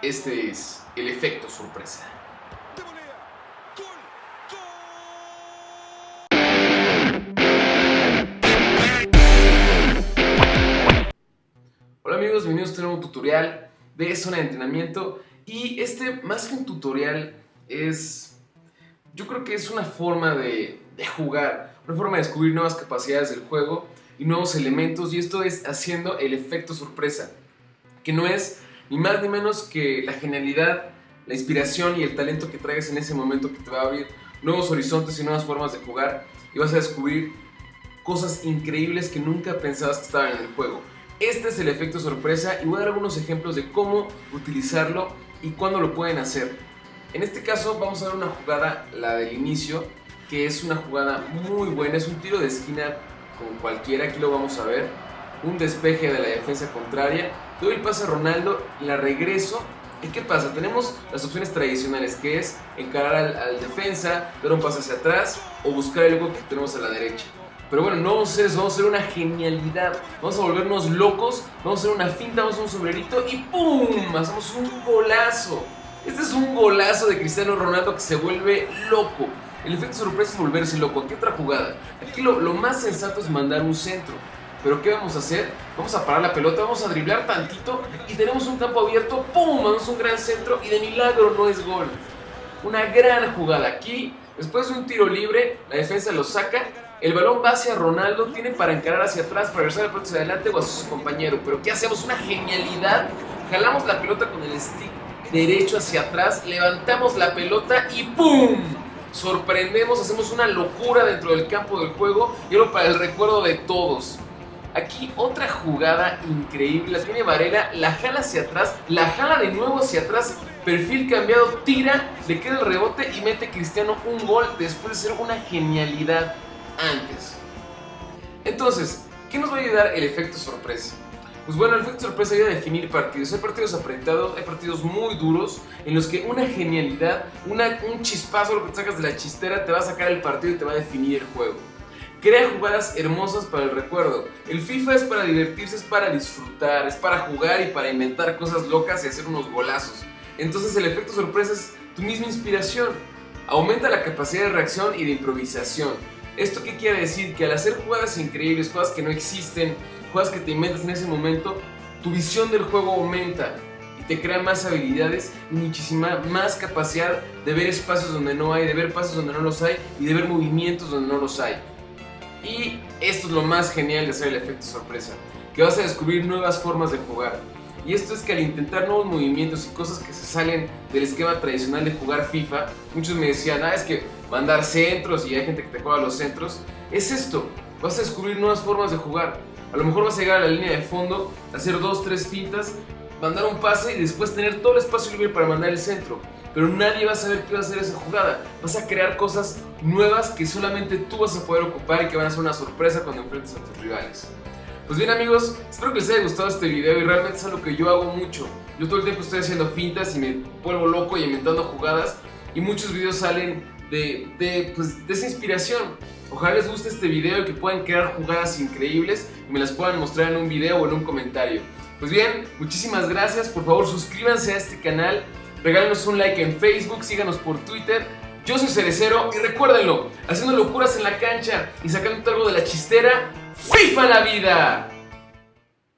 Este es el efecto sorpresa. Hola amigos, bienvenidos a este nuevo tutorial de zona de entrenamiento y este más que un tutorial es, yo creo que es una forma de, de jugar, una forma de descubrir nuevas capacidades del juego y nuevos elementos y esto es haciendo el efecto sorpresa, que no es ni más ni menos que la genialidad, la inspiración y el talento que traigas en ese momento que te va a abrir nuevos horizontes y nuevas formas de jugar y vas a descubrir cosas increíbles que nunca pensabas que estaban en el juego. Este es el efecto sorpresa y voy a dar algunos ejemplos de cómo utilizarlo y cuándo lo pueden hacer. En este caso vamos a ver una jugada, la del inicio, que es una jugada muy buena, es un tiro de esquina con cualquiera, aquí lo vamos a ver, un despeje de la defensa contraria, doy el pase a Ronaldo, la regreso, ¿y qué pasa? Tenemos las opciones tradicionales, que es encarar al, defensa, dar un pase hacia atrás o buscar el hueco que tenemos a la derecha. Pero bueno, no vamos a hacer eso, vamos a hacer una genialidad. Vamos a volvernos locos, vamos a hacer una finta, vamos a un sombrerito y ¡pum! Hacemos un golazo. Este es un golazo de Cristiano Ronaldo que se vuelve loco. El efecto sorpresa es volverse loco. ¿Qué otra jugada? Aquí lo, más sensato es mandar un centro. Pero ¿qué vamos a hacer? Vamos a parar la pelota, vamos a driblar tantito y tenemos un campo abierto, ¡pum! Mandamos un gran centro y de milagro no es gol. Una gran jugada. Aquí, después de un tiro libre, la defensa lo saca, el balón va hacia Ronaldo, tiene para encarar hacia atrás, para regresar la pelota hacia adelante o hacia su compañero. Pero ¿qué hacemos? Una genialidad. Jalamos la pelota con el stick derecho hacia atrás, levantamos la pelota y ¡pum! sorprendemos, hacemos una locura dentro del campo del juego y algo para el recuerdo de todos. Aquí otra jugada increíble, la tiene Varela, la jala hacia atrás, la jala de nuevo hacia atrás, perfil cambiado, tira, le queda el rebote y mete Cristiano un gol después de ser una genialidad antes. Entonces, ¿qué nos va a ayudar el efecto sorpresa? Pues bueno, el efecto sorpresa ayuda a definir partidos. Hay partidos apretados, hay partidos muy duros en los que una genialidad, un chispazo, lo que te sacas de la chistera, te va a sacar el partido y te va a definir el juego. Crea jugadas hermosas para el recuerdo. El FIFA es para divertirse, es para disfrutar, es para jugar y para inventar cosas locas y hacer unos golazos. Entonces el efecto sorpresa es tu misma inspiración. Aumenta la capacidad de reacción y de improvisación. ¿Esto qué quiere decir? Que al hacer jugadas increíbles, jugadas que no existen, juegas que te inventas en ese momento, tu visión del juego aumenta y te crea más habilidades y muchísima más capacidad de ver espacios donde no hay, de ver pasos donde no los hay y de ver movimientos donde no los hay. Y esto es lo más genial de hacer el efecto sorpresa, que vas a descubrir nuevas formas de jugar. Y esto es que al intentar nuevos movimientos y cosas que se salen del esquema tradicional de jugar FIFA, muchos me decían, ah, es que mandar centros y hay gente que te juega los centros, es esto, vas a descubrir nuevas formas de jugar. A lo mejor vas a llegar a la línea de fondo, hacer dos, tres fintas, mandar un pase y después tener todo el espacio libre para mandar el centro. Pero nadie va a saber qué va a hacer esa jugada. Vas a crear cosas nuevas que solamente tú vas a poder ocupar y que van a ser una sorpresa cuando enfrentes a tus rivales. Pues bien amigos, espero que les haya gustado este video y realmente es algo que yo hago mucho. Yo todo el tiempo estoy haciendo fintas y me vuelvo loco y inventando jugadas y muchos videos salen de, de, pues, de esa inspiración. Ojalá les guste este video y que puedan crear jugadas increíbles y me las puedan mostrar en un video o en un comentario. Pues bien, muchísimas gracias, por favor suscríbanse a este canal, regálenos un like en Facebook, síganos por Twitter. Yo soy Cerecero y recuérdenlo, haciendo locuras en la cancha y sacando algo de la chistera, ¡FIFA la vida!